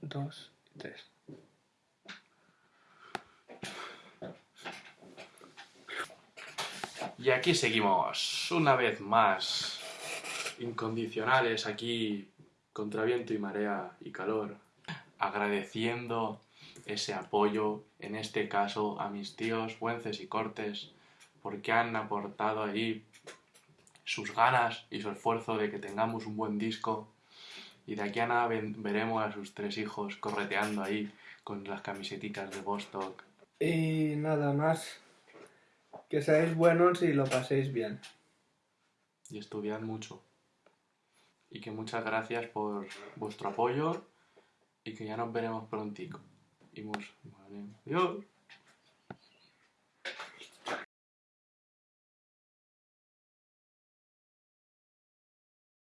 2 y 3. Y aquí seguimos, una vez más, incondicionales aquí, contra viento y marea y calor, agradeciendo ese apoyo, en este caso a mis tíos Güences y Cortes, porque han aportado ahí sus ganas y su esfuerzo de que tengamos un buen disco y de aquí a nada veremos a sus tres hijos correteando ahí con las camisetas de Bostock. Y nada más. Que seáis buenos y lo paséis bien. Y estudiad mucho. Y que muchas gracias por vuestro apoyo y que ya nos veremos prontico. Y adiós.